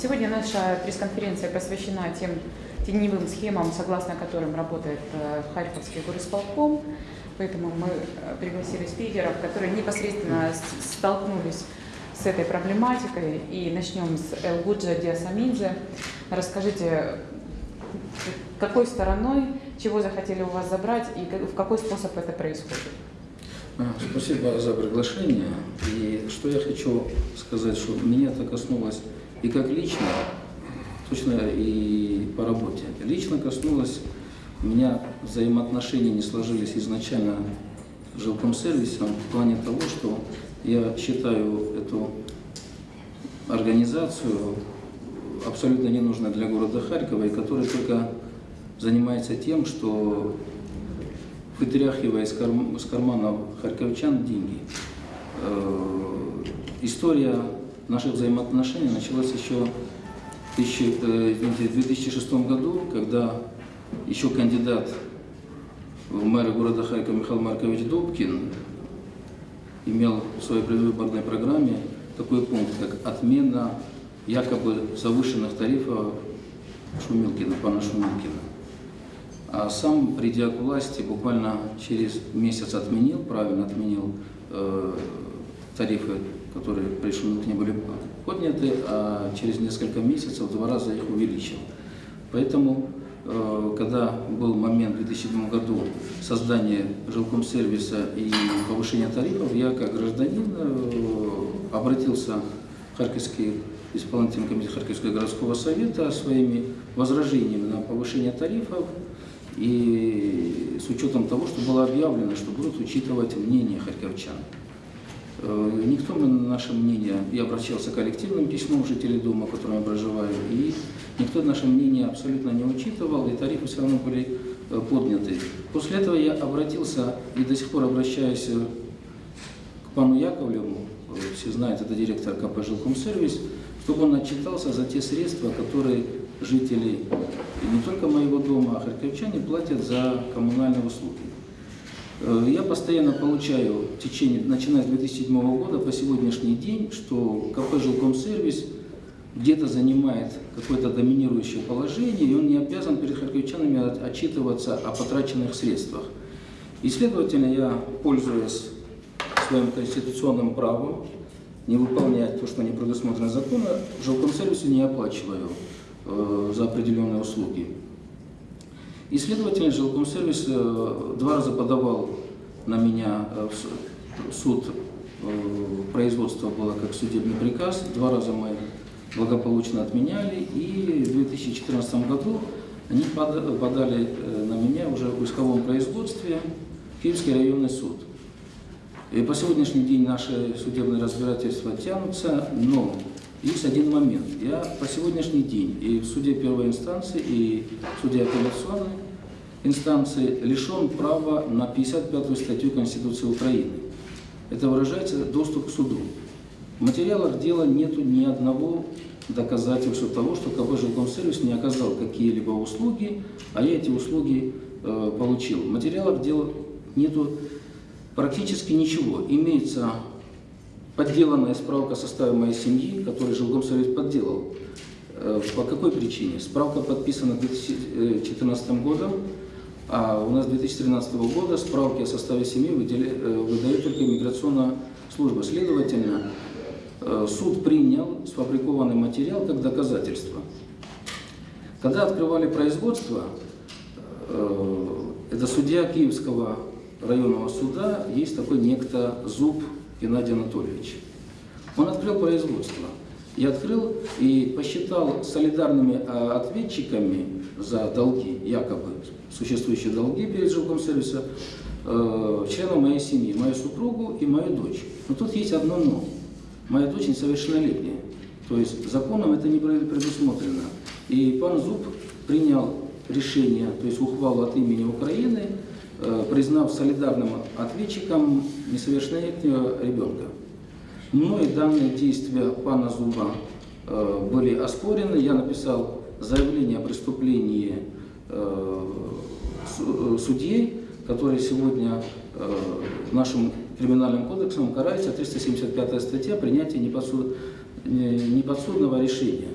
Сегодня наша пресс-конференция посвящена тем теневым схемам, согласно которым работает э, Харьковский горисполком. Поэтому мы э, пригласили спикеров, которые непосредственно столкнулись с этой проблематикой. И начнем с Элгуджа Диасамидзе. Расскажите, какой стороной, чего захотели у вас забрать и в какой способ это происходит? А, спасибо за приглашение. И что я хочу сказать, что меня это коснулось и как лично, точно и по работе. Лично коснулось у меня взаимоотношения не сложились изначально с жилком сервисом в плане того, что я считаю эту организацию абсолютно ненужной для города Харькова, и которая только занимается тем, что вытряхивая из, карм, из карманов харьковчан деньги. Э, история наших взаимоотношений началась еще в 2006 э, году, когда еще кандидат в мэры города Харькова Михаил Маркович Дубкин имел в своей предвыборной программе такой пункт, как отмена якобы завышенных тарифов Шумилкина, пана Шумилкина. А сам, придя к власти, буквально через месяц отменил, правильно отменил э, тарифы, которые при Шумилкине были подняты, а через несколько месяцев в два раза их увеличил. Поэтому, э, когда был момент в 2007 году создания жилкомсервиса и повышения тарифов, я как гражданин э, обратился в Харьковский исполнительный комитет Харьковского городского совета своими возражениями на повышение тарифов и с учетом того, что было объявлено, что будут учитывать мнение харьковчан. Э, никто на наше мнение, я обращался коллективным письмам жителей дома, в котором я проживаю, и никто наше мнение абсолютно не учитывал, и тарифы все равно были э, подняты. После этого я обратился и до сих пор обращаюсь э, к пану Яковлеву, все знают, это директор КП «Жилкомсервис», чтобы он отчитался за те средства, которые жители не только моего дома, а харьковчане платят за коммунальные услуги. Э, я постоянно получаю в течение, начиная с 2007 года по сегодняшний день, что КП «Жилкомсервис» где-то занимает какое-то доминирующее положение, и он не обязан перед харьковчанами отчитываться о потраченных средствах. И, следовательно, я, пользуясь своим конституционным правом, не выполнять то, что не предусмотрено законом, жилкомсервису не оплачиваю э, за определенные услуги. И, следовательно, жилкомсервис э, два раза подавал на меня э, в суд, э, производство было как судебный приказ, два раза мы благополучно отменяли, и в 2014 году они подали на меня уже в исковом производстве Киевский районный суд. И по сегодняшний день наши судебные разбирательства тянутся, но есть один момент. Я по сегодняшний день и в суде первой инстанции, и в суде апелляционной инстанции лишен права на 55-ю статью Конституции Украины. Это выражается доступ к суду. В материалах дела нет ни одного доказательства того, что КБ «Жилкомсервис» не оказал какие-либо услуги, а я эти услуги э, получил. В материалах дела нету практически ничего. Имеется подделанная справка о составе моей семьи, которую жилкомсовет подделал. Э, по какой причине? Справка подписана 2014 годом, а у нас 2013 года справки о составе семьи э, выдает только иммиграционная служба. Следовательно, э, суд принял сфабрикованный материал как доказательство. Когда открывали производство, это судья Киевского районного суда есть такой некто Зуб Геннадий Анатольевич. Он открыл производство. Я открыл и посчитал солидарными а, ответчиками за долги, якобы существующие долги перед жилкомсервисом, э, членов моей семьи, мою супругу и мою дочь. Но тут есть одно но. Моя дочь несовершеннолетняя. То есть законом это не предусмотрено. И пан Зуб принял решение, то есть ухвалу от имени Украины, Э, признав солидарным ответчиком несовершеннолетнего ребенка. Мной данные действия пана Зуба э, были оспорены. Я написал заявление о преступлении э, судей, который сегодня нашим криминальным кодексом карается 375 статья принятия неподсудного решения.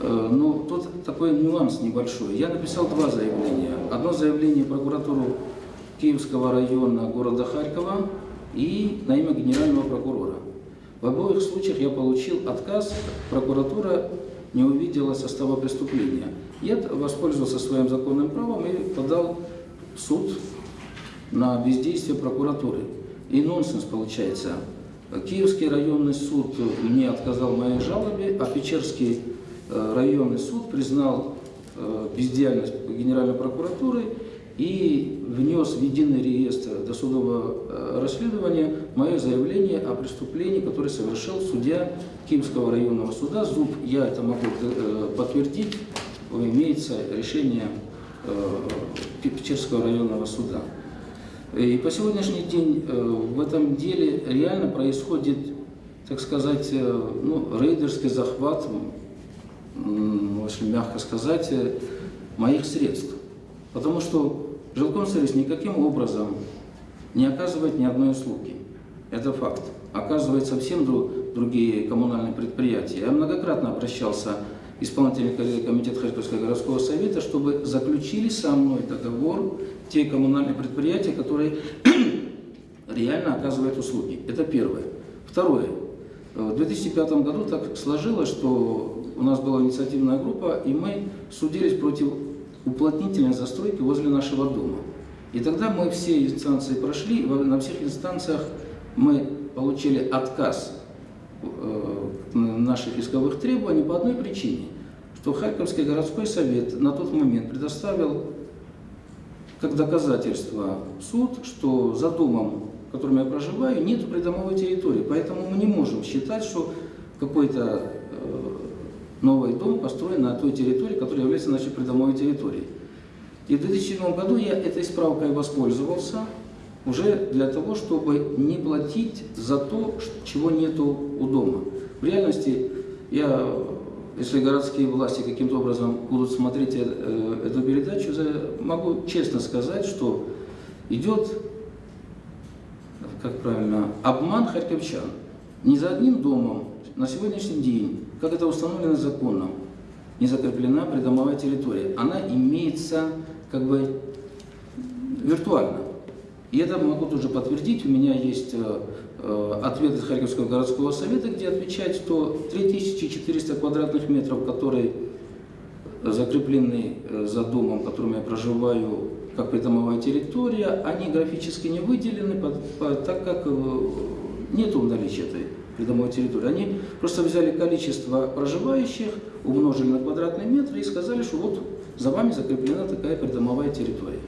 Э, ну, тут такой нюанс небольшой. Я написал два заявления. Одно заявление прокуратуру Киевского района города Харькова и на имя генерального прокурора. В обоих случаях я получил отказ, прокуратура не увидела состава преступления. Я воспользовался своим законным правом и подал в суд на бездействие прокуратуры. И нонсенс получается. Киевский районный суд мне отказал в моей жалобе, а Печерский э, районный суд признал э, бездеятельность Генеральной прокуратуры и внес в единый реестр досудового э, расследования мое заявление о преступлении, которое совершил судья Киевского районного суда Зуб. Я это могу подтвердить, имеется решение Печерского районного суда. И по сегодняшний день э, в этом деле реально происходит, так сказать, э, ну, рейдерский захват, если мягко сказать, э, моих средств. Потому что жилкомсервис никаким образом не оказывает ни одной услуги. Это факт. Оказывает совсем другие коммунальные предприятия. Я многократно обращался исполнительный комитет Харьковского городского совета, чтобы заключили со мной договор те коммунальные предприятия, которые реально оказывают услуги. Это первое. Второе. В 2005 году так сложилось, что у нас была инициативная группа, и мы судились против уплотнительной застройки возле нашего дома. И тогда мы все инстанции прошли, на всех инстанциях мы получили отказ э, наших исковых требований по одной причине что Харьковский городской совет на тот момент предоставил как доказательство суд, что за домом, в котором я проживаю, нет придомовой территории. Поэтому мы не можем считать, что какой-то э, новый дом построен на той территории, которая является нашей придомовой территорией. И в 2007 году я этой справкой воспользовался уже для того, чтобы не платить за то, чего нету у дома. В реальности я если городские власти каким-то образом будут смотреть э, эту передачу, могу честно сказать, что идет, как правильно, обман харьковчан. Не за одним домом на сегодняшний день, как это установлено законом, не закреплена придомовая территория. Она имеется как бы виртуально. И это могу тоже подтвердить. У меня есть э, Э, ответ из Харьковского городского совета, где отвечает, что 3400 квадратных метров, которые закреплены э, за домом, в котором я проживаю, как придомовая территория, они графически не выделены, так как э, нет наличия этой придомовой территории. Они просто взяли количество проживающих, умножили на квадратные метры и сказали, что вот за вами закреплена такая придомовая территория.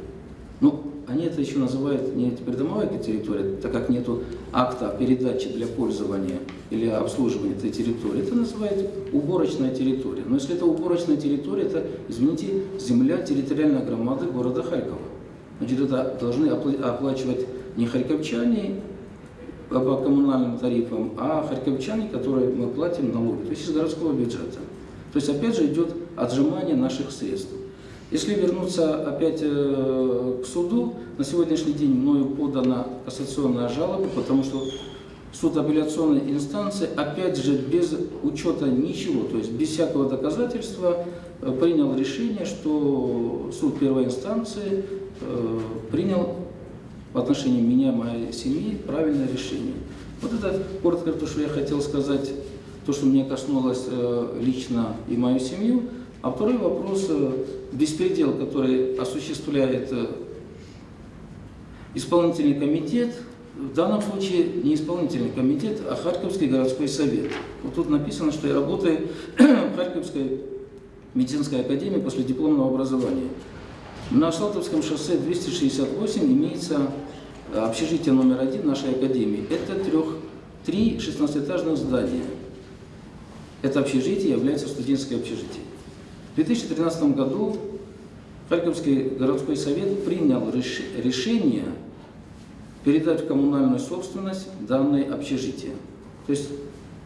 Ну, они это еще называют не придомовая территория, так как нет акта передачи для пользования или обслуживания этой территории. Это называют уборочная территория. Но если это уборочная территория, это, извините, земля территориальной громады города Харькова. Значит, это должны оплачивать не харьковчане по коммунальным тарифам, а харьковчане, которые мы платим налоги, то есть из городского бюджета. То есть опять же идет отжимание наших средств. Если вернуться опять э, к суду, на сегодняшний день мною подана кассационная жалоба, потому что суд апелляционной инстанции, опять же, без учета ничего, то есть без всякого доказательства, э, принял решение, что суд первой инстанции э, принял в отношении меня, моей семьи, правильное решение. Вот это коротко то, что я хотел сказать, то, что мне коснулось лично и мою семью. А второй вопрос – беспредел, который осуществляет э, исполнительный комитет, в данном случае не исполнительный комитет, а Харьковский городской совет. Вот тут написано, что я работаю в Харьковской медицинской академии после дипломного образования. На Салтовском шоссе 268 имеется э, общежитие номер один нашей академии. Это трех, три 16-этажных здания. Это общежитие является студенческое общежитие. В 2013 году Харьковский городской совет принял решение передать в коммунальную собственность данное общежитие. То есть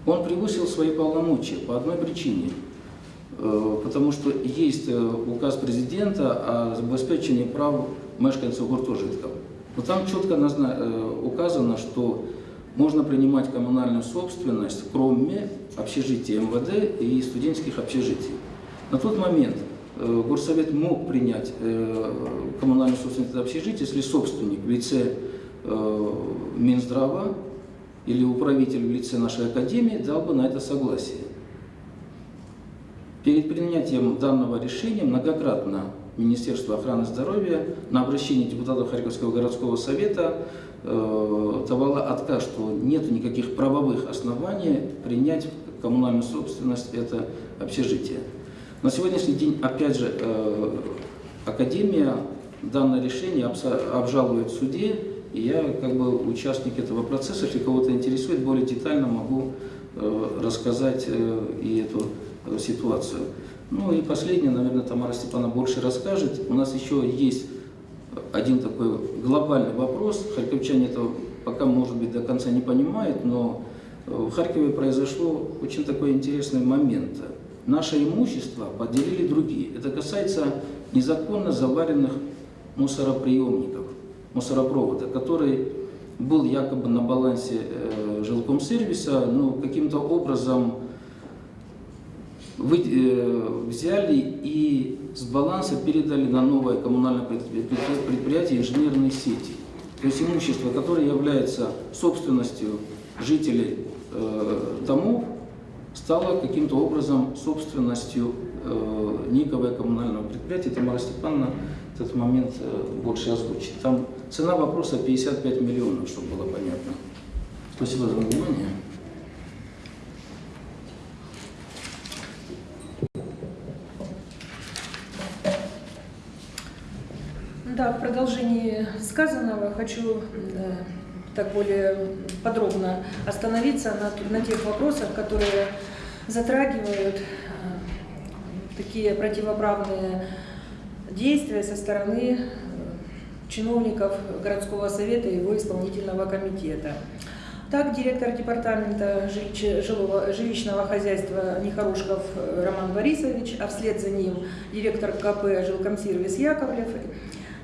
он превысил свои полномочия по одной причине. Э, потому что есть э, указ президента о обеспечении прав мешканцев гуртожитков. Но там четко э, указано, что можно принимать коммунальную собственность, кроме общежития МВД и студенческих общежитий. На тот момент горсовет мог принять коммунальную собственность общежития, если собственник в лице Минздрава или управитель в лице нашей академии дал бы на это согласие. Перед принятием данного решения многократно Министерство охраны здоровья на обращение депутатов Харьковского городского совета э, давало отказ, что нет никаких правовых оснований принять коммунальную собственность это общежитие. На сегодняшний день, опять же, э, Академия данное решение обжалует в суде, и я, как бы участник этого процесса, если кого-то интересует, более детально могу э, рассказать э, и эту ситуацию. Ну и последнее, наверное, Тамара Степановна больше расскажет. У нас еще есть один такой глобальный вопрос. Харьковчане это пока, может быть, до конца не понимают, но в Харькове произошло очень такой интересный момент. Наше имущество поделили другие. Это касается незаконно заваренных мусороприемников, мусоропровода, который был якобы на балансе э, жилкомсервиса, но каким-то образом вы, э, взяли и с баланса передали на новое коммунальное предприятие инженерные сети. То есть имущество, которое является собственностью жителей э, домов, стало каким-то образом собственностью э, коммунального предприятия. Тамара Степановна этот момент э, больше озвучит. Там цена вопроса 55 миллионов, чтобы было понятно. Спасибо за внимание. Да, в продолжении сказанного хочу э, так более подробно остановиться на, на тех вопросах, которые затрагивают э, такие противоправные действия со стороны э, чиновников городского совета и его исполнительного комитета. Так, директор департамента жилищного хозяйства Нехорошков Роман Борисович, а вслед за ним директор КП «Жилкомсервис» Яковлев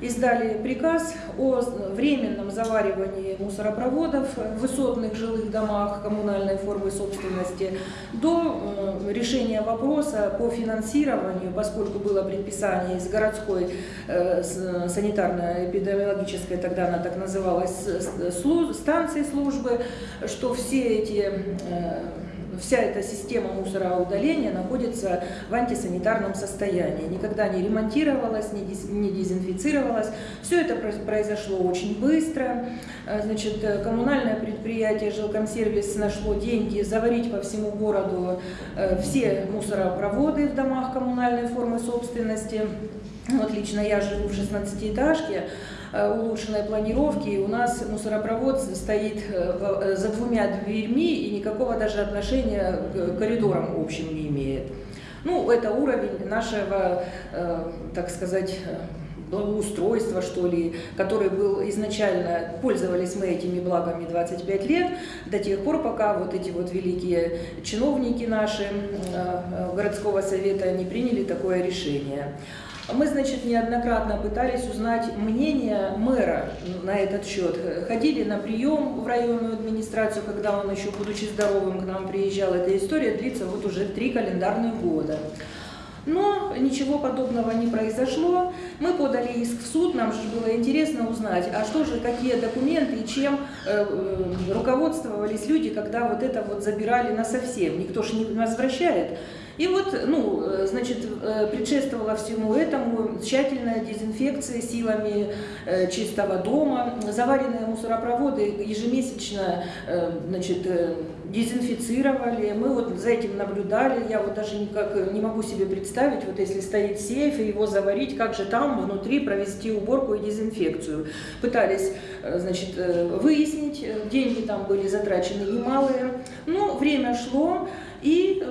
издали приказ о временном заваривании мусоропроводов в высотных жилых домах коммунальной формы собственности до э, решения вопроса по финансированию, поскольку было предписание из городской э, санитарно-эпидемиологической, тогда она так называлась, станции службы, что все эти э, вся эта система мусороудаления находится в антисанитарном состоянии. Никогда не ремонтировалась, не дезинфицировалась. Все это произошло очень быстро. Э, значит, э, коммунальное предприятие «Жилкомсервис» нашло деньги заварить по всему городу э, все мусоропроводы в домах коммунальной формы собственности. Вот лично я живу в 16-этажке, Э, улучшенной планировки. И у нас мусоропровод стоит э, э, за двумя дверьми и никакого даже отношения к коридорам общим не имеет. Ну, это уровень нашего, так сказать, благоустройства, что ли, который был изначально, пользовались мы этими благами 25 лет, до тех пор, пока вот эти вот великие чиновники наши городского совета не приняли такое решение. Мы, значит, неоднократно пытались узнать мнение мэра на этот счет. Ходили на прием в районную администрацию, когда он еще, будучи здоровым, к нам приезжал. Эта история длится вот уже три календарных года. Но ничего подобного не произошло. Мы подали иск в суд, нам же было интересно узнать, а что же, какие документы и чем э, э, руководствовались люди, когда вот это вот забирали на совсем. Никто же не возвращает. И вот, ну, э, значит, э, предшествовала всему этому тщательная дезинфекция силами э, чистого дома, заваренные мусоропроводы ежемесячно, значит, дезинфицировали, мы вот за этим наблюдали, я вот даже никак не могу себе представить, вот если стоит сейф и его заварить, как же там внутри провести уборку и дезинфекцию. Пытались, значит, выяснить, деньги там были затрачены немалые, но время шло, и...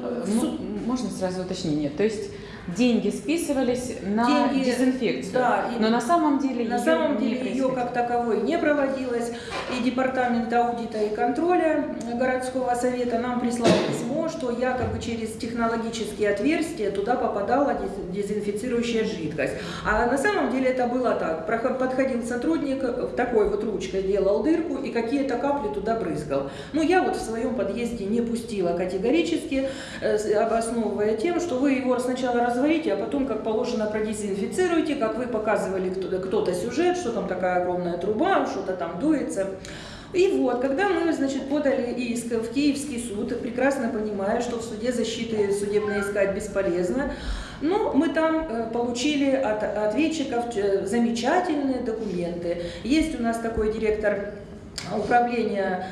Можно сразу уточнение? То есть деньги списывались на деньги, дезинфекцию. Да, но на самом деле на ее самом деле не ее как таковой не проводилось. И департамент аудита и контроля городского совета нам прислал письмо, что якобы через технологические отверстия туда попадала дезинфицирующая жидкость. А на самом деле это было так. Подходил сотрудник, такой вот ручкой делал дырку и какие-то капли туда брызгал. Ну я вот в своем подъезде не пустила категорически, э, обосновывая тем, что вы его сначала разварите, а потом, как положено, продезинфицируйте, как вы показывали кто-то сюжет, что там такая огромная труба, что-то там дуется. И вот, когда мы, значит, подали иск в Киевский суд, прекрасно понимая, что в суде защиты судебно искать бесполезно, но мы там э, получили от ответчиков э, замечательные документы. Есть у нас такой директор управления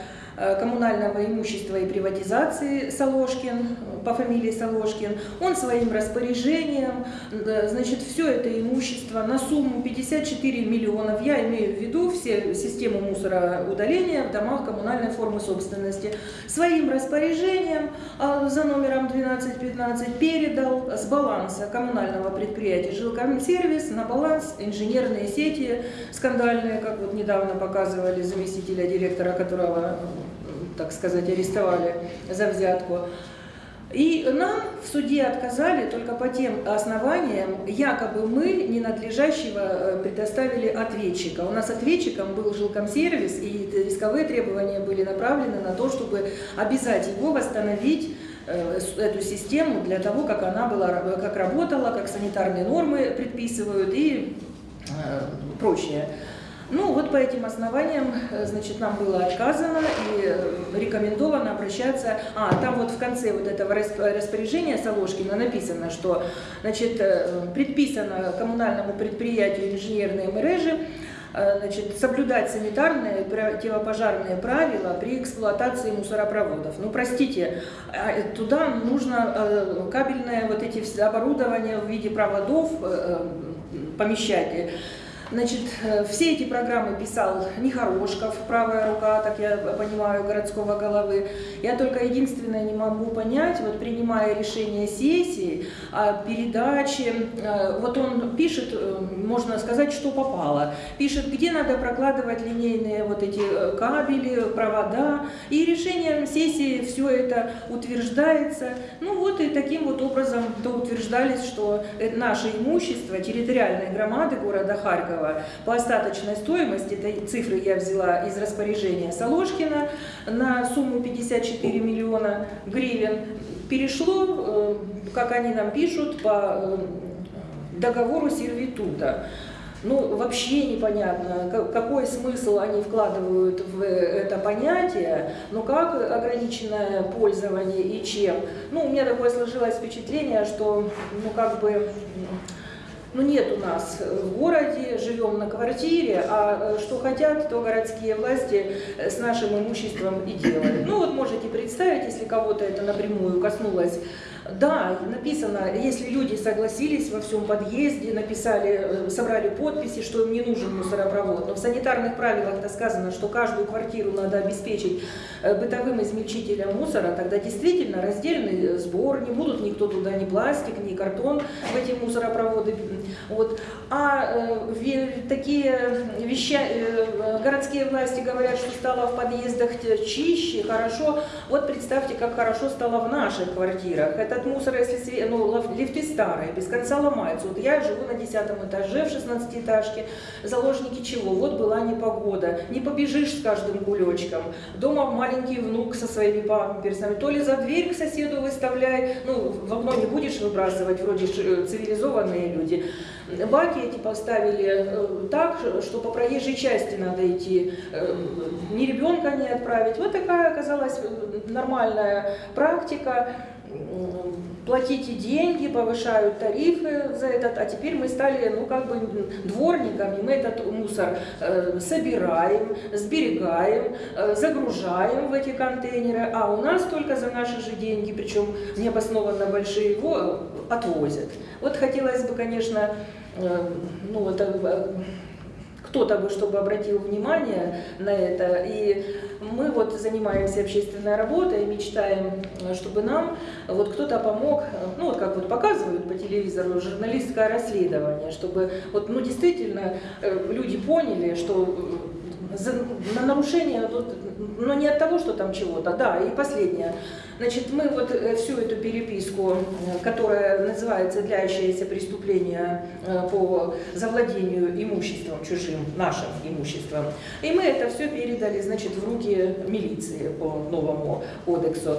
коммунального имущества и приватизации Соложкин, по фамилии Соложкин, он своим распоряжением, значит, все это имущество на сумму 54 миллионов, я имею в виду все систему мусороудаления в домах коммунальной формы собственности, своим распоряжением а, за номером 1215 передал с баланса коммунального предприятия жилкомсервис на баланс инженерные сети. Скандальные, как вот недавно показывали заместителя директора, которого так сказать, арестовали за взятку. И нам в суде отказали только по тем основаниям, якобы мы ненадлежащего э, предоставили ответчика. У нас ответчиком был жилкомсервис, и рисковые требования были направлены на то, чтобы обязать его восстановить э, эту систему для того, как она была, как работала, как санитарные нормы предписывают и э, прочее. Ну, вот по этим основаниям, э, значит, нам было отказано и э, рекомендовано обращаться. А, там вот в конце вот этого распоряжения Соложкина написано, что, значит, э, предписано коммунальному предприятию инженерные мережи значит, соблюдать санитарные противопожарные правила при эксплуатации мусоропроводов. Ну, простите, а, туда нужно кабельное вот эти оборудование в виде проводов помещать. Значит, э, все эти программы писал Нехорошков, правая рука, так я понимаю, городского головы. Я только единственное не могу понять, вот принимая решение сессии о передаче, э, вот он пишет, э, можно сказать, что попало. Пишет, где надо прокладывать линейные вот эти кабели, провода. И решением сессии все это утверждается. Ну вот и таким вот образом то утверждались, что наше имущество территориальной громады города Харькова Харькова по остаточной стоимости, этой цифры я взяла из распоряжения Соложкина, на сумму 54 миллиона гривен, перешло, э, как они нам пишут, по э, договору сервитута. Ну, вообще непонятно, какой смысл они вкладывают в это понятие, но как ограниченное пользование и чем. Ну, у меня такое сложилось впечатление, что, ну, как бы ну нет у нас в городе, живем на квартире, а э, что хотят, то городские власти э, с нашим имуществом и делают. Ну вот можете представить, если кого-то это напрямую коснулось да, написано, если люди согласились во всем подъезде, написали, э, собрали подписи, что им не нужен мусоропровод, но в санитарных правилах-то сказано, что каждую квартиру надо обеспечить э, бытовым измельчителем мусора, тогда действительно раздельный э, сбор, не будут никто туда ни пластик, ни картон в эти мусоропроводы. Вот. А э, такие вещи, э, городские власти говорят, что стало в подъездах чище, хорошо. Вот представьте, как хорошо стало в наших квартирах этот мусор, если ну, лифты старые, без конца ломаются. Вот я живу на десятом этаже в 16-этажке. Заложники чего? Вот была непогода. Не побежишь с каждым кулечком. Дома маленький внук со своими памперсами. То ли за дверь к соседу выставляй. Ну, в окно не будешь выбрасывать, вроде э, цивилизованные люди. Баки эти поставили э, так, что по проезжей части надо идти. Э, ни ребенка не отправить. Вот такая оказалась нормальная практика платите деньги, повышают тарифы за этот, а теперь мы стали, ну, как бы дворниками, мы этот мусор э, собираем, сберегаем, э, загружаем в эти контейнеры, а у нас только за наши же деньги, причем необоснованно большие, его отвозят. Вот хотелось бы, конечно, э, ну, вот, э, кто-то бы, чтобы обратил внимание на это. И мы вот занимаемся общественной работой, мечтаем, чтобы нам вот кто-то помог, ну вот как вот показывают по телевизору, журналистское расследование, чтобы вот ну действительно э, люди поняли, что за, на нарушение, но не от того, что там чего-то, да, и последнее. Значит, мы вот э, всю эту переписку, э, которая называется «Длящееся преступление э, по завладению имуществом чужим, нашим имуществом», и мы это все передали, значит, в руки милиции по новому кодексу.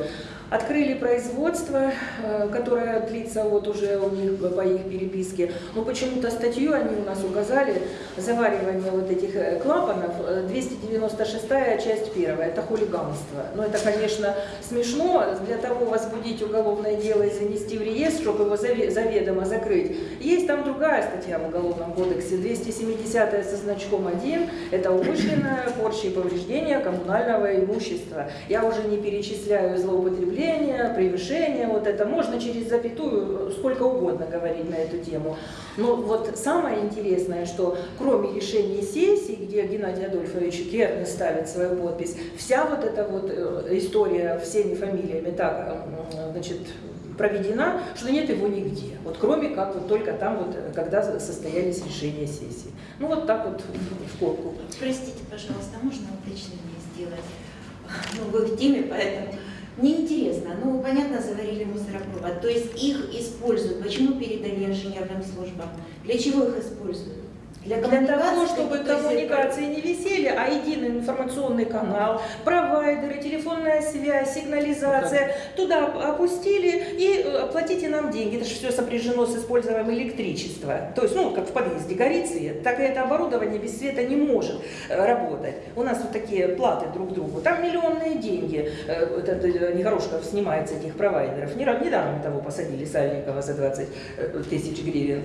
Открыли производство, э, которое длится вот уже у них по их переписке. Но почему-то статью они у нас указали, заваривание вот этих э, клапанов, э, 296 часть первая, это хулиганство. Но это, конечно, смешно, для того возбудить уголовное дело и занести в реестр, чтобы его заве- заведомо закрыть. Есть там другая статья в Уголовном кодексе, 270 со значком 1, это умышленное порча и повреждение коммунального имущества. Я уже не перечисляю злоупотребление, превышение, вот это можно через запятую сколько угодно говорить на эту тему. Но вот самое интересное, что кроме решений сессии, где Геннадий Адольфович Керн ставит свою подпись, вся вот эта вот э, история всеми фамилиями так, э, значит, проведена, что нет его нигде. Вот кроме как вот только там вот, э, когда состоялись решения сессии. Ну вот так вот в скобку. Простите, пожалуйста, можно уточнение сделать? Ну, вы в теме, поэтому... Мне интересно, ну, понятно, заварили мусоропровод, то есть их используют, почему передали инженерным службам? Для чего их используют? Для того, коммуникации, чтобы коммуникации не висели, а единый информационный канал, провайдеры, телефонная связь, сигнализация, туда опустили и э, оплатите нам деньги. Это же все сопряжено с использованием электричества. То есть, ну, как в подъезде горит свет, так и это оборудование без света не может э, работать. У нас вот такие платы друг другу. Там миллионные деньги. Э, Этот э, Негорошков снимает с этих провайдеров. Недавно того посадили Сальникова за 20 э, тысяч гривен.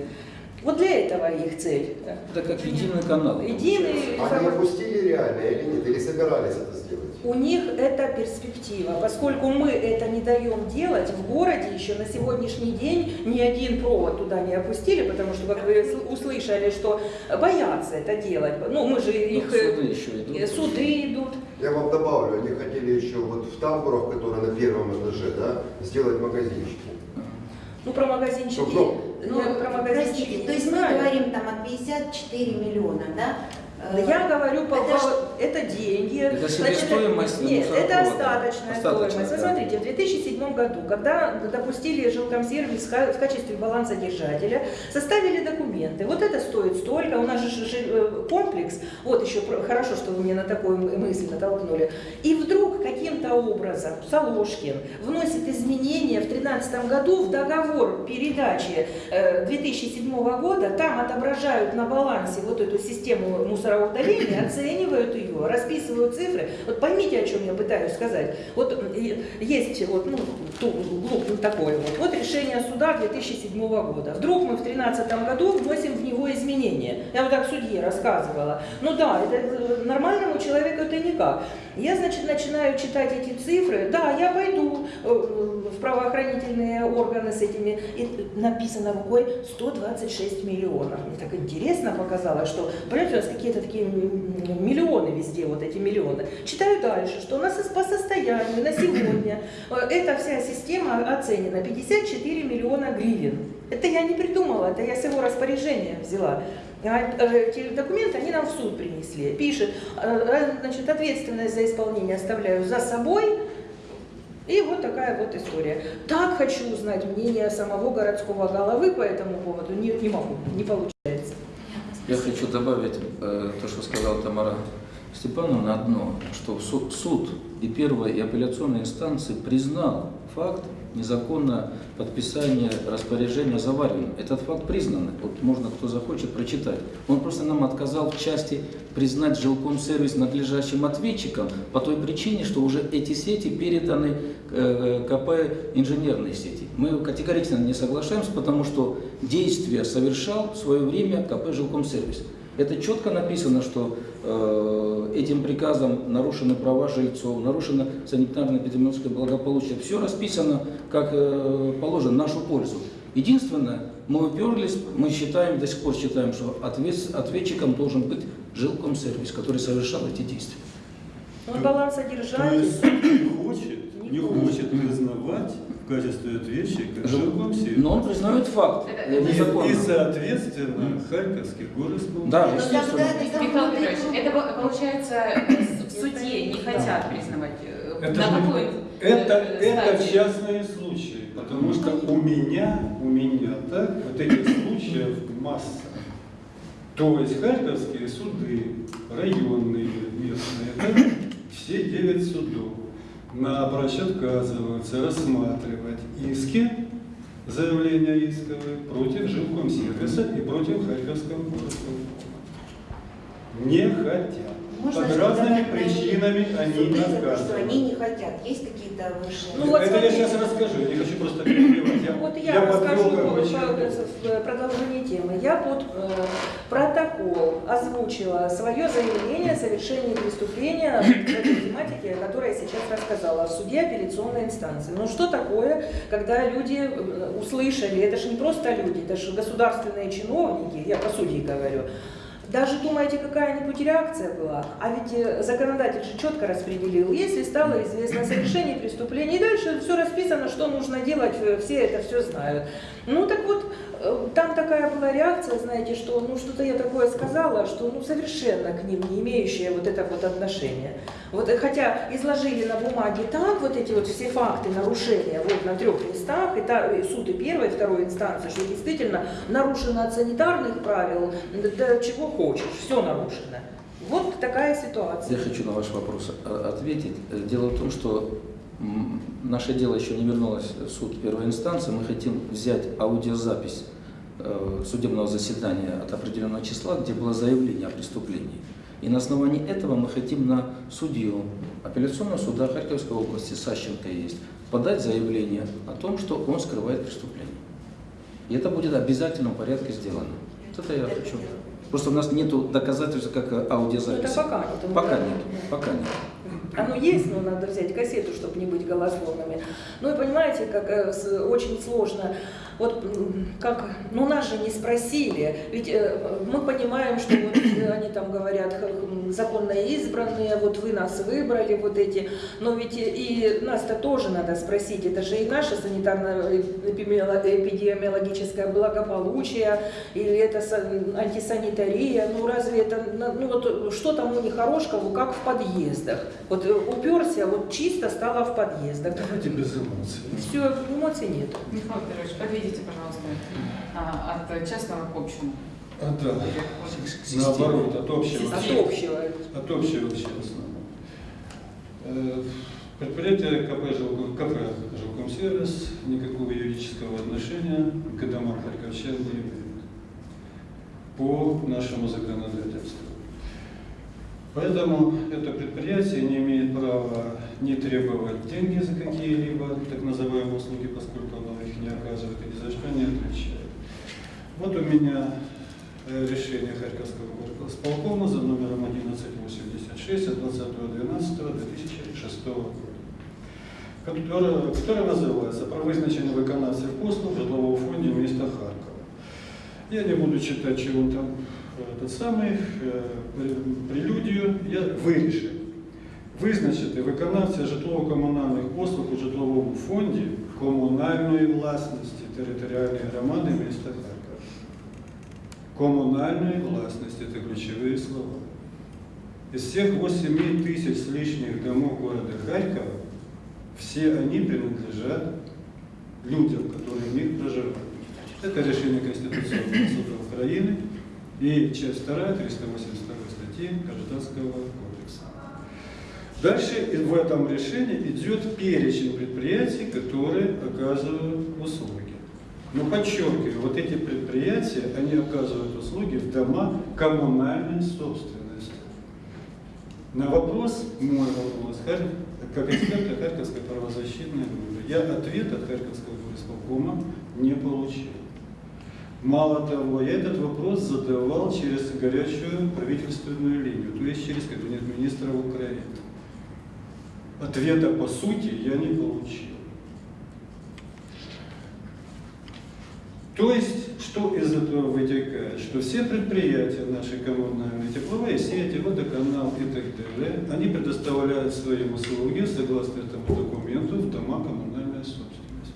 Вот для этого их цель. Это как единый канал. Единый Они опустили реально или нет? Или собирались это сделать? У них это перспектива, поскольку мы это не даем делать, в городе еще на сегодняшний день ни один провод туда не опустили, потому что, как вы сл- услышали, что боятся это делать. Ну, мы же Ну, их... э, суды еще идут. э, Суды идут. Я вам добавлю, они хотели еще вот в тамбурах, которые на первом этаже, да, сделать магазинчики. Ну, про магазинчики... Ну, Ну, я про магазинчики простите, то есть мы говорим там о 54 миллиона, да? Э, Я говорю, по, это по- что? Это деньги. Это себестоимость Нет, это остаточная, Остаточная, стоимость. Да. смотрите, в 2007 году, когда допустили жилкомсервис в ка- в качестве балансодержателя, составили документы. Вот это стоит столько, у нас же э, комплекс, вот еще хорошо, что вы мне на такую мысль натолкнули. И вдруг каким-то образом Соложкин вносит изменения в 2013 году в договор передачи э, 2007 года, там отображают на балансе вот эту систему мусороудаления, оценивают ее, расписывают цифры. Вот поймите, о чем я пытаюсь сказать. Вот э, есть вот, ну, глуп- ну, такое вот. Вот решение суда 2007 года. Вдруг мы в 2013 году вносим в него изменения. Я вот так судье рассказывала. Ну да, это э, нормальному человеку это никак. Я, значит, начинаю читать эти цифры. Да, я пойду э, в правоохранительные органы с этими. И написано рукой 126 миллионов. Мне так интересно показалось, что, понимаете, у нас какие-то такие миллионы везде, вот эти миллионы. Читаю дальше, что у нас по состоянию на сегодня э, эта вся система оценена 54 миллиона гривен. Это я не придумала, это я с его распоряжения взяла. А, э, Эти документы они нам в суд принесли. Пишет, э, значит, ответственность за исполнение оставляю за собой. И вот такая вот история. Так хочу узнать мнение самого городского головы по этому поводу. Не, не могу, не получается. Я хочу добавить э, то, что сказала Тамара Степановна, одно, что су- суд и первая и апелляционная инстанции признал факт незаконного подписания распоряжения завариванием. Этот факт признан. Вот можно, кто захочет, прочитать. Он просто нам отказал в части признать жилкомсервис надлежащим ответчиком по той причине, что уже эти сети переданы э, КП инженерной сети. Мы категорично не соглашаемся, потому что действия совершал в свое время КП Жилкомсервис. Это четко написано, что э, этим приказом нарушены права жильцов, нарушено санитарно-эпидемиологическое благополучие. Все расписано, как э, положено, в нашу пользу. Единственное, мы уперлись, мы считаем, до сих пор считаем, что ответ- ответчиком должен быть жилкомсервис, который совершал эти действия. Балансодержатель. есть суд не хочет, не хочет признавать в качестве ответчика Жил- жилкомсервис. Но он признает факт Это- это- И, соответственно, Харьковский горосполком. Да, Ну, естественно. тогда это Михаил Петрович, это по- получается в суде не хотят признавать. э, Это, на какой это, э, это частные случаи, потому что у меня, у меня так, вот этих случаев масса. То есть харьковские суды, районные, местные, да, все девять судов. Напрочь отказываются рассматривать иски, заявления исковые против жилкомсервиса и против Харьковского городского Не хотят. Можно Под разными причинами они то, что отказывают. они не хотят. Есть какие-то высшие? Ну, вот Это я смотрите. сейчас расскажу, я не хочу просто перебивать. Я, Вот я, расскажу по- по- в продолжении темы. Я под э, протокол озвучила свое заявление о совершении преступления в этой тематике, о которой я сейчас рассказала, в суде апелляционной инстанции. Ну что такое, когда люди э, услышали, это же не просто люди, это же государственные чиновники, я по судьи говорю, даже думаете, какая-нибудь реакция была? А ведь э, законодатель же четко распределил. Если стало известно о совершении преступления, и дальше все расписано, что нужно делать, э, все это все знают. Ну так вот, э, там такая была реакция, знаете, что ну что-то я такое сказала, что ну совершенно к ним не имеющее вот это вот отношение. Вот, э, хотя изложили на бумаге так вот эти вот все факты нарушения вот на трех местах, и, та, и суд и первой, и второй инстанции, что действительно нарушено от санитарных правил, да, чего хочешь, все нарушено. Вот такая ситуация. Я хочу на ваш вопрос э, ответить. Э, Дело в том, что наше дело еще не вернулось в суд первой инстанции. Мы хотим взять аудиозапись э, судебного заседания от определенного числа, где было заявление о преступлении. И на основании этого мы хотим на судью апелляционного суда Харьковской области, Сащенко есть, подать заявление о том, что он скрывает преступление. И это будет в обязательном порядке сделано. Вот это я хочу. Просто у нас нет доказательств, как э, Ну, аудиозаписи. это пока нет. Пока нет, пока нет. Оно есть, но надо взять кассету, чтобы не быть голословными. Ну и понимаете, как э, очень сложно. Вот как, ну нас же не спросили, ведь э, мы понимаем, что вот э, они там говорят, законно избранные, вот вы нас выбрали, вот эти, но ведь и нас-то тоже надо спросить, это же и наше санитарно-эпидемиологическое благополучие, или это са- антисанитария, ну разве это, на- ну вот что там у них Хорошкову, как в подъездах, вот э, уперся, вот чисто стало в подъездах. Давайте без эмоций. Все, эмоций нет. Михаил Петрович, подведите, пожалуйста, а, от частного к общему. А, да. Или- Наоборот, от общего. От общего. От общего к частному. Э, Предприятие КП «Жилком- КП «Жилкомсервис» никакого юридического отношения к домам харьковчан не имеет по нашему законодательству. Поэтому это предприятие не имеет права не требовать деньги за какие-либо так называемые услуги, поскольку оно их не оказывает и ни за что не отвечает. Вот у меня э, решение Харьковского горосполкома за номером 1186 от 20.12.2006 года, которое, которое называется «Про визначення виконавців послуг в житловому фонді міста Харкова». Я не буду читать, чего он там э, этот самый, э, пре- прелюдію, я вирішив визначити виконавця житлово-комунальних послуг у житловому фонді комунальної власності територіальної громади міста Харкова. Коммунальной властности – это ключевые слова. Из всех 8 тысяч с лишних домов города Харькова, все они принадлежат людям, которые в них проживают. Это решение Конституционного суда Украины и часть 2 382 статьи Гражданского кодекса. Дальше в этом решении идет перечень предприятий, которые оказывают услуги. Но подчеркиваю, вот эти предприятия, они оказывают услуги в дома коммунальной собственности. На вопрос, мой вопрос, как эксперта Харьковской правозащитной группы, я ответ от Харьковского исполкома не получил. Мало того, я этот вопрос задавал через горячую правительственную линию, то есть через кабинет министра Украины. Ответа по сути я не получил. То есть, что из этого вытекает? Что все предприятия наши коммунальные, тепловые сети, водоканал и так далее, они предоставляют свои услуги согласно этому документу в дома коммунальной собственности.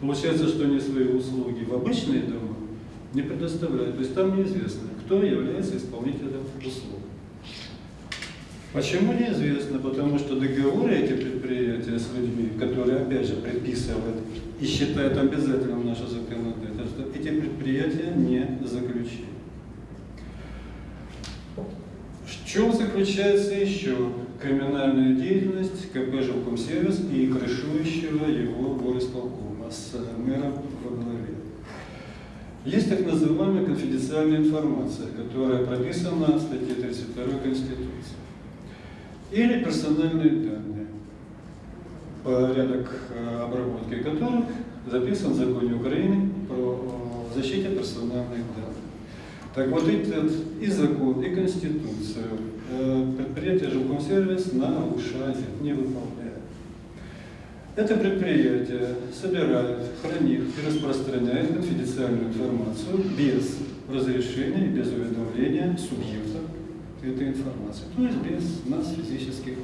Получается, что они свои услуги в обычные дома не предоставляют. То есть там неизвестно, кто является исполнителем услуг. Почему неизвестно? Потому что договоры эти предприятия с людьми, которые опять же предписывают и считают обязательным наше законодательство, эти предприятия не заключили. В чем заключается еще криминальную деятельность КП «Жилкомсервис» и крышующего его горисполкома с мэром во главе. Есть так называемая конфиденциальная информация, которая прописана в статье 32 Конституции. Или персональные данные, порядок э, обработки которых записан в законе Украины про э, защите персональных данных. Так вот этот и закон, и Конституцию э, предприятие «Жилкомсервис» нарушает, не выполняет. Это предприятие собирает, хранит и распространяет конфиденциальную информацию без разрешения и без уведомления субъекта этой информации, то есть без нас, физических.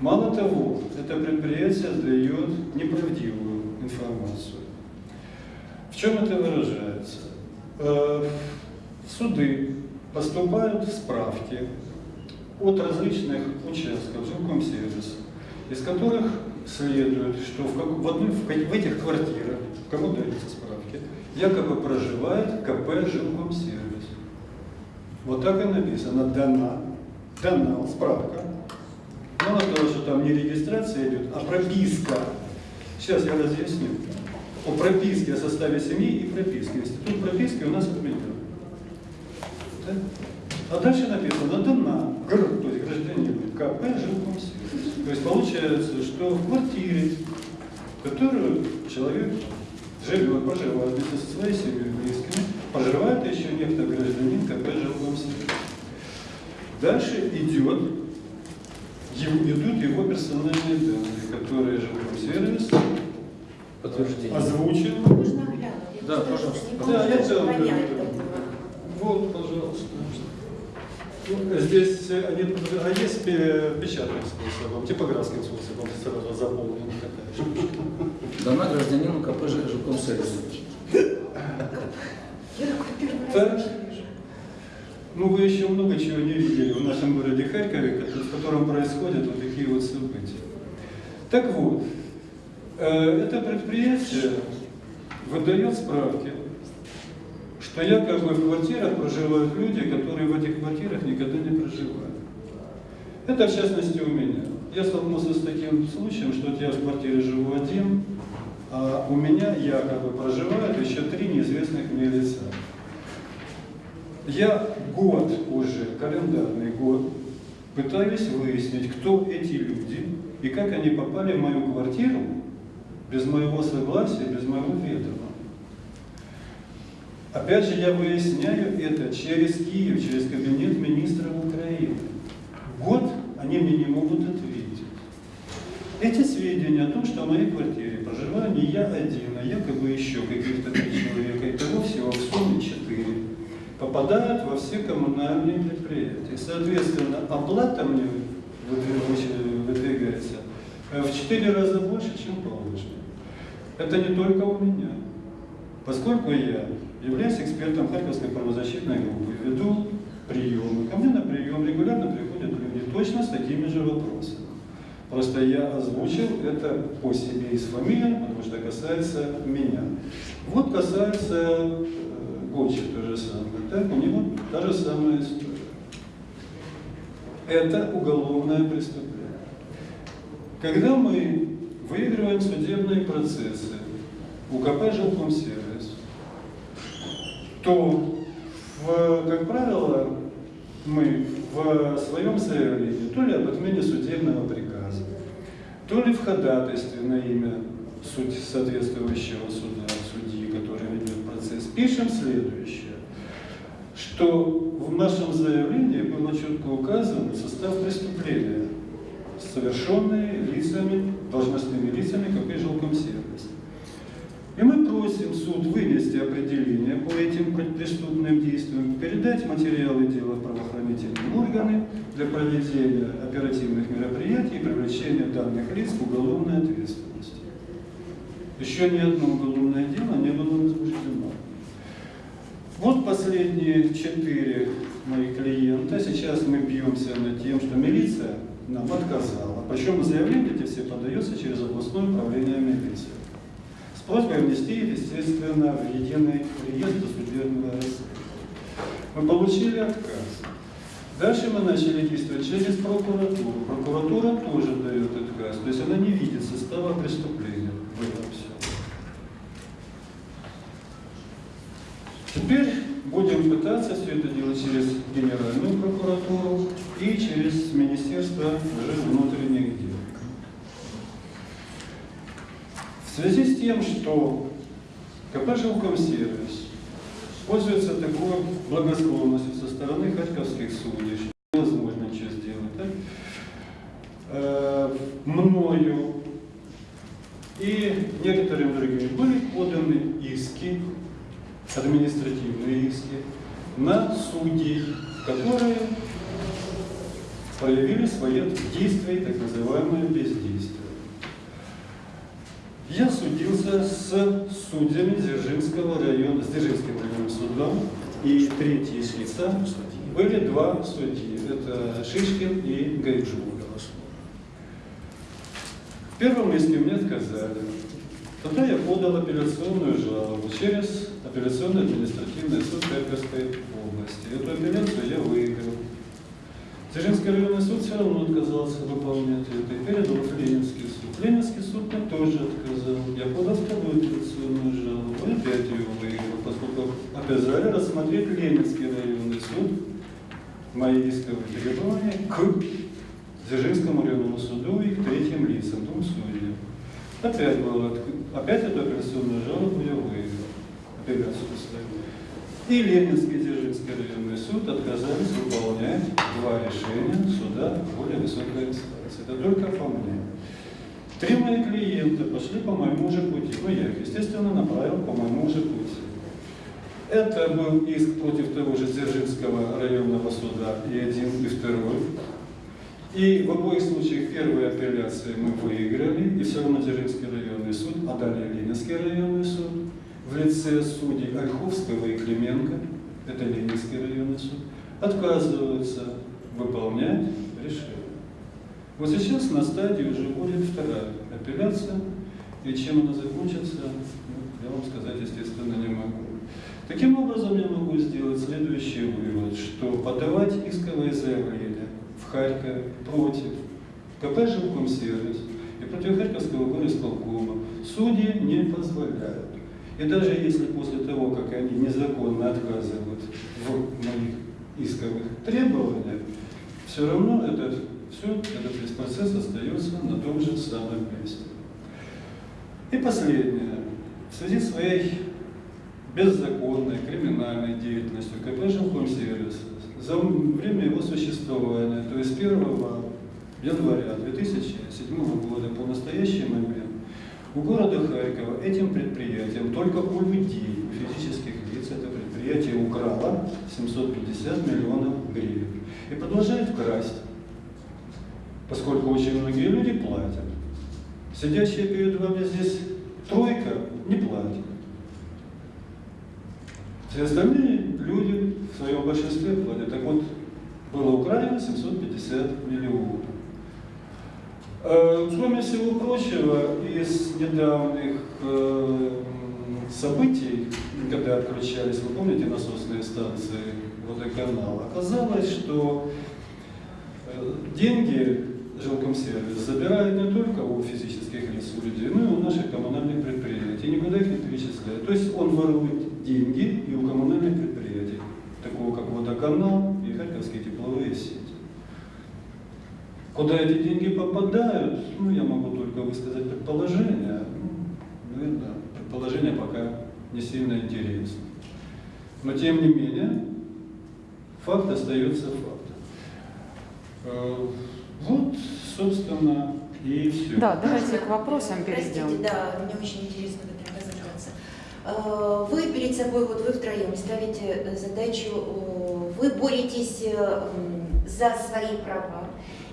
Мало того, это предприятие дает неправдивую информацию. В чем это выражается? Э, В суды поступают справки от различных участков жилкомсервиса, из которых следует, что в, как, в, одной, в, в этих квартирах, кому даются справки, якобы проживает КП жилкомсервис. Вот так и написано, дана, дана справка. Мало того, что там не регистрация идет, а прописка. Сейчас я разъясню. О прописке, о составе семьи и прописке. Институт прописки у нас отменен. Да? А дальше написано дана, гр, то есть гражданин КП жилкомсервис. То есть получается, что в квартире, в которую человек живет, проживает вместе со своей семьей близкими, проживает еще некто гражданин КП жилкомсервис. Дальше идет, его- идут его персональные данные, которые жилкомсервис Подтверждение. озвучил. Можно глянуть? Да, пожалуйста. Да, получается это. Вот, пожалуйста. Ну, Здесь э, они, а есть пе- печатным способом, типографским способом сразу заполнена такая штучка. Дана гражданину КП такой первый Так. Ну, вы еще много чего не видели в нашем городе Харькове, ко- в котором происходят вот такие вот события. Так вот, э, это предприятие выдает справки, что якобы в квартирах проживают люди, которые в этих квартирах никогда не проживают. Это в частности у меня. Я столкнулся с таким случаем, что я в квартире живу один, а у меня якобы проживают еще три неизвестных мне лица. Я год уже, календарный год, пытаюсь выяснить, кто эти люди и как они попали в мою квартиру без моего согласия, без моего ведома. Опять же, я выясняю это через Киев, через кабинет министра Украины. Год они мне не могут ответить. Эти сведения о том, что в моей квартире проживаю не я один, а якобы еще каких-то три человека, и того всего в сумме четыре, попадают во все коммунальные предприятия. Соответственно, оплата мне выдвиг- выдвигается э, в четыре раза больше, чем положено. Это не только у меня. Поскольку я являюсь экспертом Харьковской правозащитной группы, веду приемы, ко мне на прием регулярно приходят люди точно с такими же вопросами. Просто я озвучил это по себе и с фамилией, потому что касается меня. Вот касается э, Гончик то же самое. Так, у него та же самая история. Это уголовное преступление. Когда мы выигрываем судебные процессы у КП «Жилкомсервис», то, в, как правило, мы в своем заявлении то ли об отмене судебного приказа, то ли в ходатайстве на имя суд- соответствующего суда, судьи, который ведет процесс, пишем следующее, что в нашем заявлении было четко указан состав преступления, совершенные лицами, должностными лицами КП «Жилкомсервис». И мы просим суд вынести определение по этим преступным действиям, передать материалы дела в правоохранительные органы для проведения оперативных мероприятий и привлечения данных лиц к уголовной ответственности. Еще ни одно уголовное дело не было возбуждено. Вот последние четыре моих клиента. Сейчас мы бьемся над тем, что милиция нам отказала. Причем заявления эти все подаются через областное управление милиции. С просьбой внести, естественно, в единый реестр судебного расследования. Мы получили отказ. Дальше мы начали действовать через прокуратуру. Прокуратура тоже дает отказ, то есть она не видит состава преступления в этом всем. Теперь будем пытаться все это делать через Генеральную прокуратуру и через Министерство внутренних дел. В связи с тем, что КП «Жилкомсервис» пользуется такой благосклонностью со стороны харьковских судей, что невозможно ничего сделать, так? Э, мною и некоторыми другими были поданы иски, административные иски, на судей, которые проявили свои действия, так называемое бездействие. Я судился с судьями Дзержинского района, с Дзержинским районным судом, и третьи лица были два судьи, это Шишкин и Гайджу. В первом иске мне отказали. Тогда я подал апелляционную жалобу через апелляционный административный суд Харьковской области. Эту апелляцию я выиграл. Дзержинский районный суд все равно отказался выполнять это и передал в Ленинский суд. Ленинский суд мне тоже отказал. Я подал вторую апелляционную жалобу опять ее выиграл, поскольку обязали рассмотреть Ленинский районный суд мои исковые требования к Дзержинскому районному суду и к третьим лицам, двум судьям. Опять, было, опять эту апелляционную жалобу я выиграл. Апелляцию. И Ленинский Районный суд отказались выполнять два решения суда более высокой инстанции. Это только по мне. Три мои клиента пошли по моему же пути. Ну, я их, естественно, направил по моему же пути. Это был иск против того же Дзержинского районного суда и один, и второй. И в обоих случаях первые апелляции мы выиграли, и все равно Дзержинский районный суд, а далее Ленинский районный суд, в лице судей Ольховского и Клименко, это Ленинский районный суд, отказываются выполнять решение. Вот сейчас на стадии уже будет вторая апелляция, и чем она закончится, ну, я вам сказать, естественно, не могу. Таким образом, я могу сделать следующий вывод, что подавать исковые заявления в Харькове против КП «Жилкомсервис» и против Харьковского горисполкома судьи не позволяют. И даже если после того, как они незаконно отказывают в моих исковых требованиях, все равно этот, все, этот весь процесс остается на том же самом месте. И последнее. В связи с своей беззаконной криминальной деятельностью КП «Жилкомсервис» за время его существования, то есть 1 января 2007 года по настоящий момент, у города Харькова этим предприятием только у людей, у физических лиц, это предприятие украло 750 миллионов гривен и продолжает красть, поскольку очень многие люди платят. Сидящая перед вами здесь тройка не платит. Все остальные люди в своем большинстве платят. Так вот, было украдено 750 миллионов. Э, Кроме всего прочего, из недавних э, событий, когда отключались, вы помните, насосные станции водоканала, оказалось, что э, деньги жилкомсервис забирает не только у физических лиц, у людей, но и у наших коммунальных предприятий, никуда их не перечисляет. То есть он ворует деньги и у коммунальных предприятий, такого как водоканал и Харьковские тепловые сети. Куда эти деньги попадают, ну, я могу только высказать предположение. Ну, наверное, предположение пока не сильно интересно. Но, тем не менее, факт остается фактом. Э, Вот, собственно, и все. Да, давайте к вопросам перейдем. Простите, да, мне очень интересно в этом разобраться. Э, Вы перед собой, вот вы втроем ставите задачу, э, вы боретесь за свои права,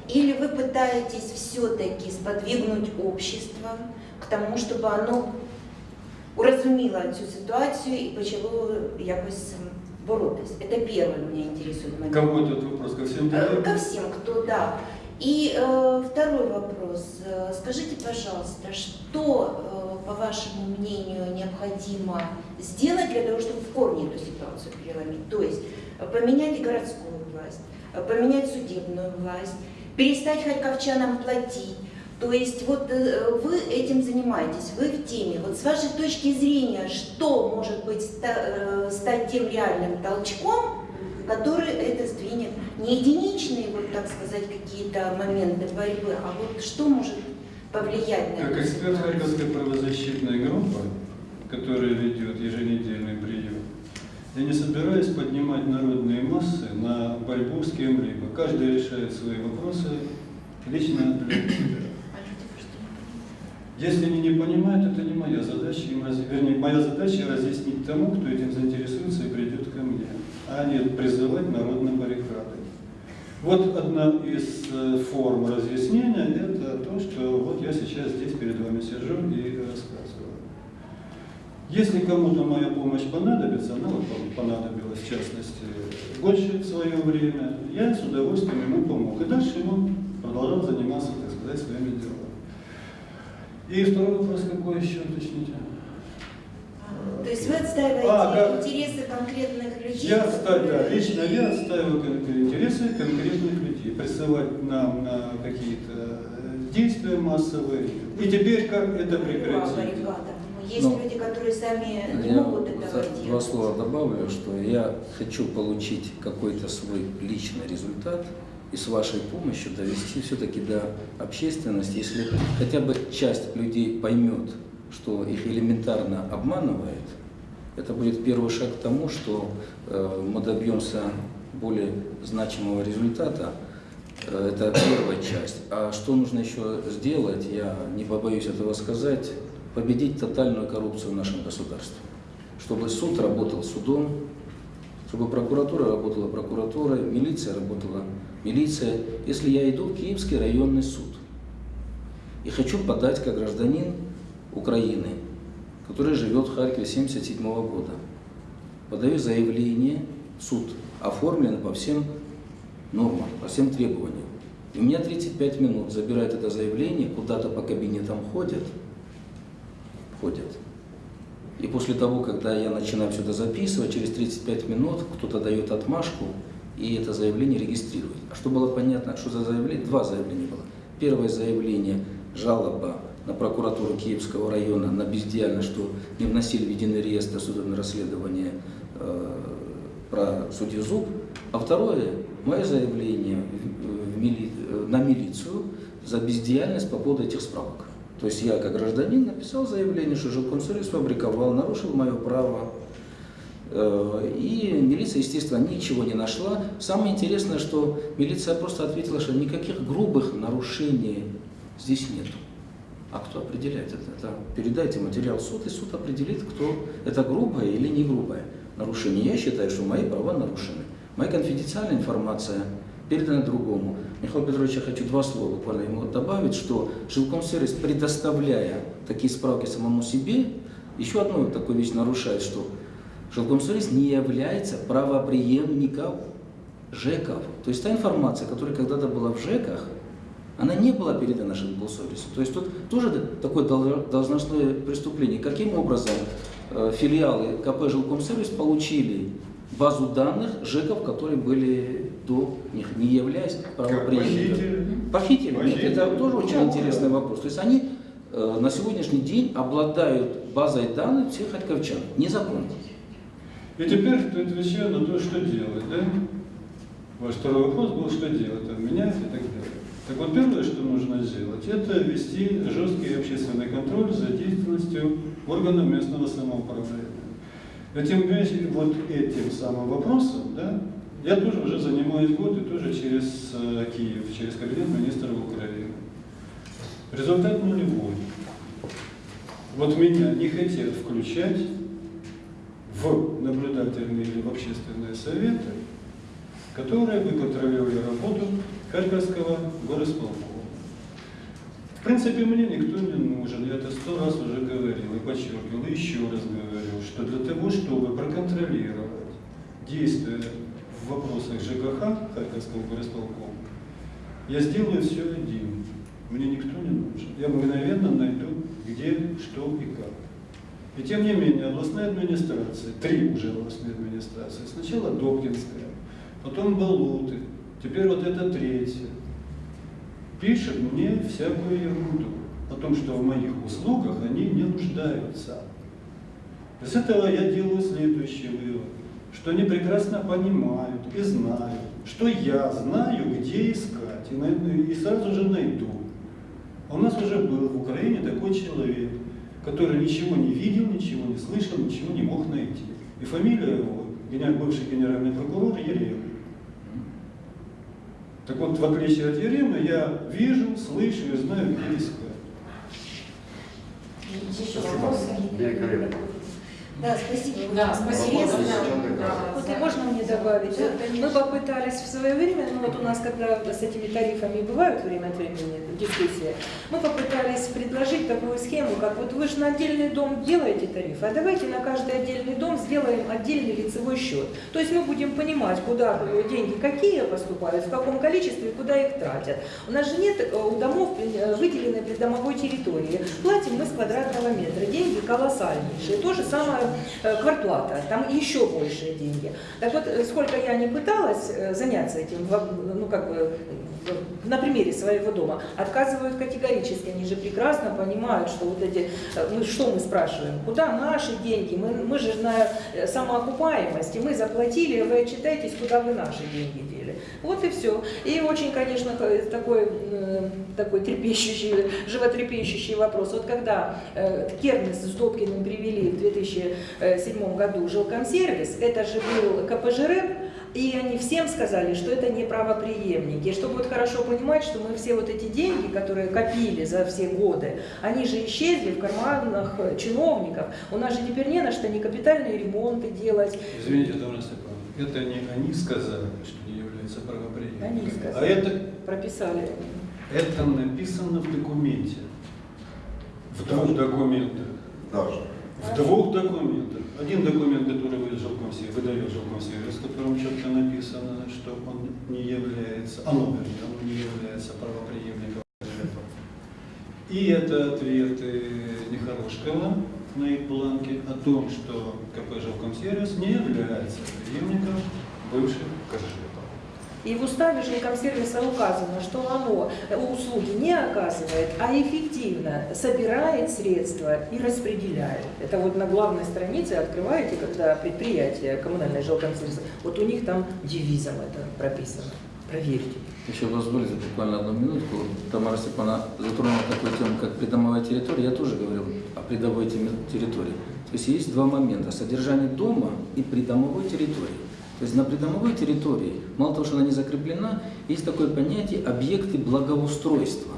или вы пытаетесь все-таки сподвигнуть общество к тому, чтобы оно урозуміло цю ситуацію і почало якось м, боротись. Это первое меня интересует момент. Кому этот вопрос? Ко всем Э, делегатам? Ко всем, кто да. И э, второй вопрос. Э, Скажите, пожалуйста, что, э, по вашему мнению, необходимо сделать для того, чтобы в корне эту ситуацию переломить? То есть э, поменять городскую власть, э, поменять судебную власть, перестать харьковчанам платить. То есть вот э, вы этим занимаетесь, вы в теме. Вот с вашей точки зрения, что может быть э, стать тем реальным толчком, который это сдвинет? Не единичные, вот так сказать, какие-то моменты борьбы, а вот что может повлиять на Как эту эксперт ситуацию? Харьковской правозащитной группы, которая ведет еженедельный прием, я не собираюсь поднимать народные массы на борьбу с кем-либо. Каждый решает свои вопросы лично для себя. Если они не понимают, это не моя задача, им раз... вернее, моя задача разъяснить тому, кто этим заинтересуется и придет ко мне, а не призывать народ на баррикады. Вот одна из э, форм разъяснения – это то, что вот я сейчас здесь перед вами сижу и рассказываю. Если кому-то моя помощь понадобится, она вот понадобилась в частности больше в свое время, я с удовольствием ему помог. И дальше ему продолжал заниматься, так сказать, своими делами. И второй вопрос какой еще, уточните? То есть вы отстаиваете А, да. интересы конкретных людей? Я отстаиваю, да, лично я отстаиваю интересы конкретных людей, присылать нам на какие-то э, действия массовые. И теперь как это прекратить? Есть Ну, люди, которые сами не могут этого делать. два слова добавлю, что я хочу получить какой-то свой личный результат и с вашей помощью довести все-таки до общественности, если хотя бы часть людей поймет, что их элементарно обманывает, это будет первый шаг к тому, что э, мы добьемся более значимого результата. Э, Это первая часть. А что нужно еще сделать, я не побоюсь этого сказать, победить тотальную коррупцию в нашем государстве. Чтобы суд работал судом, чтобы прокуратура работала прокуратурой, милиция работала милиция. Если я иду в Киевский районный суд и хочу подать как гражданин Украины, который живет в Харькове 1977 года, подаю заявление суд, оформлено по всем нормам, по всем требованиям. И у меня 35 минут забирают это заявление, куда-то по кабинетам ходят, ходят. И после того, когда я начинаю это записывать, через 35 минут кто-то дает отмашку, и это заявление регистрирует. А что было понятно, что за заявление? Два заявления было. Первое заявление – жалоба на прокуратуру Киевского района на бездеяльность, что не вносили в единый реестр судебное расследование э, про судью Зуб. А второе – мое заявление в мили- э, на милицию за бездеяльность по поводу этих справок. То есть я как гражданин написал заявление, что жилкомсервис фабриковал, нарушил мое право. Э, И милиция, естественно, ничего не нашла. Самое интересное, что милиция просто ответила, что никаких грубых нарушений здесь нет. А кто определяет это? это? Передайте материал суд, и суд определит, кто это грубое или не грубое нарушение. Я считаю, что мои права нарушены. Моя конфиденциальная информация передана другому. Михаил Петрович, я хочу два слова буквально ему добавить, что жилкомсервис, предоставляя такие справки самому себе, еще одну такую вещь нарушает, что жилкомсервис не является правоприемником ЖЭКов. То есть та информация, которая когда-то была в ЖЭКах, она не была передана жилкомсервису. То есть тут тоже такое дол- должностное преступление. Каким образом э, филиалы КП Жилкомсервис получили базу данных ЖЭКов, которые были до них, не являясь правоприемниками? похитили? Похитили? Нет, Похитили. это тоже очень интересный вопрос. То есть они э, на сегодняшний день обладают базой данных всех харьковчан. Незаконно. И теперь отвечаю на то, что делать, да? Ваш второй вопрос был, что делать, там, менять и так далее. Так вот, первое, что нужно сделать, это ввести жесткий общественный контроль за деятельностью органов местного самоуправления. Этим, вот этим самым вопросом, да, я тоже уже занимаюсь год и тоже через э, Киев, через кабинет министра Украины. Результат нулевой. Вот меня не хотят включать в наблюдательные или в общественные советы, которые бы контролировали работу Харьковского горосполкома. В принципе, мне никто не нужен, я это сто раз уже говорил и подчеркивал, и еще раз говорю, что для того, чтобы проконтролировать действия в вопросах ЖКХ Харьковского горосполкома, я сделаю все один. Мне никто не нужен. Я мгновенно найду где, что и как. И тем не менее, областная администрация, три уже областные администрации, сначала Добкинская, потом Балуты, теперь вот это третья, пишет мне всякую ерунду о том, что в моих услугах они не нуждаются. Из этого я делаю следующий вывод, что они прекрасно понимают и знают, что я знаю, где искать, и, най- и сразу же найду. У нас уже был в Украине такой человек, который ничего не видел, ничего не слышал, ничего не мог найти. И фамилия его, бывший генеральный прокурор Ерем. Так вот, в отличие от Еремы, я вижу, слышу и знаю, где искать. Еще Спасибо. Да, спасибо. Да, спасибо. Да. Вот и можно мне добавить? Да, Мы попытались в свое время, ну вот у нас, когда с этими тарифами бывают время от времени дискуссии, мы попытались предложить такую схему, как вот вы же на отдельный дом делаете тариф, а давайте на каждый отдельный дом сделаем отдельный лицевой счет. То есть мы будем понимать, куда деньги какие поступают, в каком количестве, куда их тратят. У нас же нет э, у домов э, выделенной придомовой территории. Платим мы с квадратного метра. Деньги колоссальнейшие. То же самое э, квартплата. Там еще большие деньги. Так вот, э, сколько я не пыталась э, заняться этим, ну как бы на примере своего дома, отказывают категорически. Они же прекрасно понимают, что вот эти, э, мы что мы спрашиваем, куда наши деньги? Мы, мы же на э, самоокупаемости, мы заплатили, вы отчитаетесь, куда вы наши деньги. Вот и все. И очень, конечно, такой, такой трепещущий, животрепещущий вопрос. Вот когда э, Кернес с Добкиным привели в 2007 году жилкомсервис, это же был КПЖР, и они всем сказали, что это не правоприемники. И чтобы вот хорошо понимать, что мы все вот эти деньги, которые копили за все годы, они же исчезли в карманах чиновников. У нас же теперь не на что ни капитальные ремонты делать. Извините, Тамара Степановна, это не они сказали, что не является правоприемником. Они А сказали. это, Прописали. это написано в документе. В двух документах. Даже. В двух документах. Один документ, который выдал жилкомсервис, выдает жилкомсервис, в котором четко написано, что он не является, оно, вернее, оно не является правоприемником жертвы. И это ответы Нехорошкова на их бланке о том, что КП «Жилкомсервис» не является преемником бывших КЖП. И в уставе жилкомсервиса указано, что оно э, услуги не оказывает, а эффективно собирает средства и распределяет. Это вот на главной странице открываете, когда предприятие коммунальное жилкомсервиса, вот у них там девизом это прописано. Проверьте. Еще позволите буквально одну минутку. Тамара Степановна затронула такую тему, как придомовая территория. Я тоже говорил о придомовой территории. То есть есть два момента. Содержание дома и придомовой территории. То есть на придомовой территории, мало того, что она не закреплена, есть такое понятие объекты благоустройства.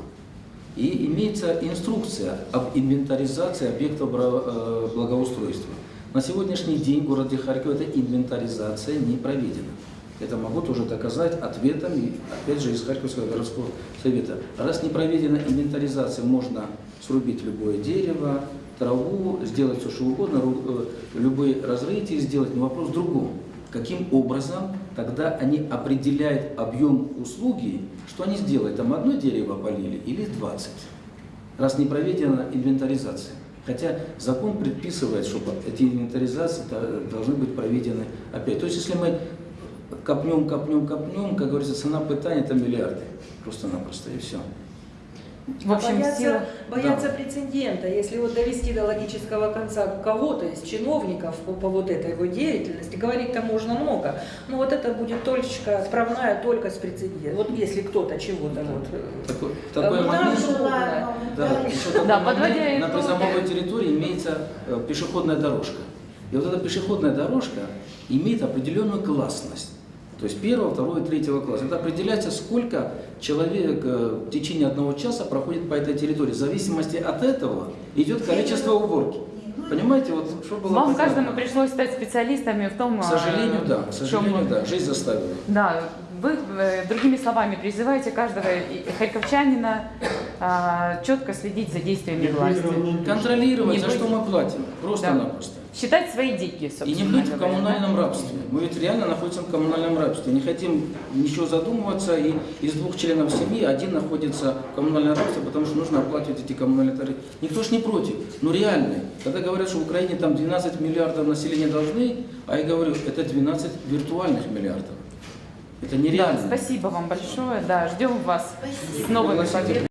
И имеется инструкция об инвентаризации объектов э, благоустройства. На сегодняшний день в городе Харьков эта инвентаризация не проведена. Это могу тоже доказать ответом, опять же, из Харьковского городского совета. Раз не проведена инвентаризация, можно срубить любое дерево, траву, сделать все, что угодно, э, любые разрытия сделать, но вопрос в другом. Каким образом тогда они определяют объем услуги, что они сделают, там одно дерево полили или 20, раз не проведена инвентаризация. Хотя закон предписывает, чтобы эти инвентаризации та- должны быть проведены опять. То есть если мы копнем, копнем, копнем, как говорится, цена пытания это миллиарды. Просто-напросто и все. В общем, боятся, сила... боятся прецедента. Если вот довести до логического конца кого-то из чиновников по, по вот этой его деятельности, говорить-то можно много, но вот это будет точка отправная только с прецедентом. Вот если кто-то чего-то вот... э, Такой, момент. да, Да, Да, подводя на итоги. приземовой территории имеется э, пешеходная дорожка. И вот эта пешеходная дорожка имеет определенную классность. То есть первого, второго и третьего класса. Это определяется, сколько человек э, в течение одного часа проходит по этой территории. В зависимости от этого идет количество уборки. Понимаете, вот что было Вам каждому пришлось стать специалистами в том, К сожалению, а, да. К в чем- сожалению, да. Жизнь заставила. Да, вы, э, другими словами, призываете каждого и- харьковчанина а, четко следить за действиями власти. Контролировать, Не за быть- что мы платим. Просто-напросто. считать свои деньги, И собственно не быть в коммунальном да? рабстве. Мы ведь реально находимся в коммунальном рабстве. Не хотим ничего задумываться, и из двух членов семьи один находится в коммунальном рабстве, потому что нужно оплачивать эти коммунальные тарифы. Никто ж не против, но реально. Когда говорят, что в Украине там 12 миллиардов населения должны, а я говорю, это 12 виртуальных миллиардов. Это Да, нереально. спасибо вам большое. Да, ждем вас Спасибо. с новыми победами.